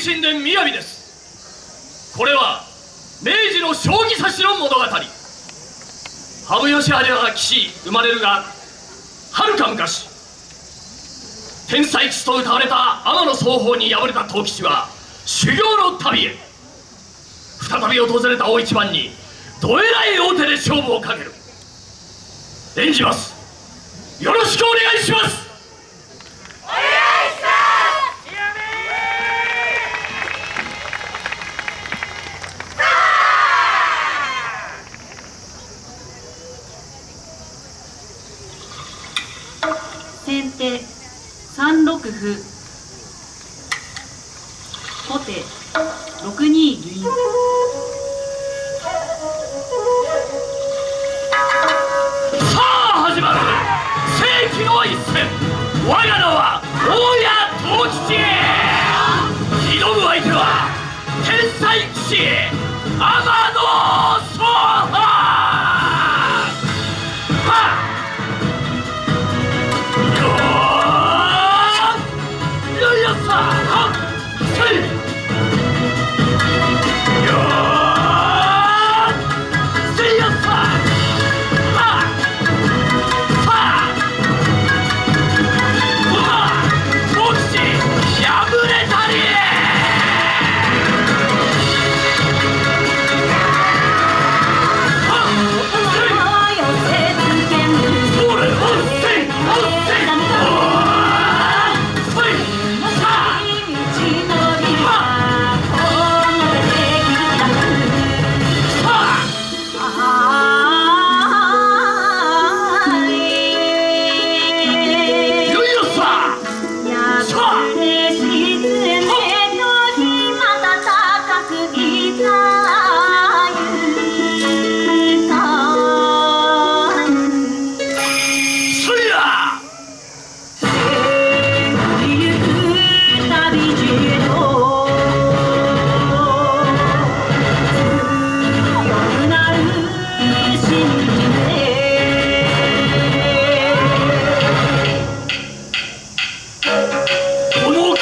神殿雅です。これは明治の将棋指しの物語。羽生義治が騎士生まれるがはるか昔。天才騎士と歌われた天野双方に敗れた藤吉は修行の旅へ。再び訪れた大一番にどえらい大手で勝負をかける。演じます。よろしくお願いします。歩後手六二銀。さあ始まる。世紀の一戦。我が名は大谷藤吉挑む相手は天才騎士。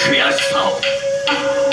この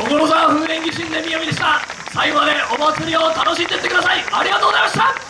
所沢風蓮儀神殿宮でした。最後までお祭りを楽しんでってください。ありがとうございました。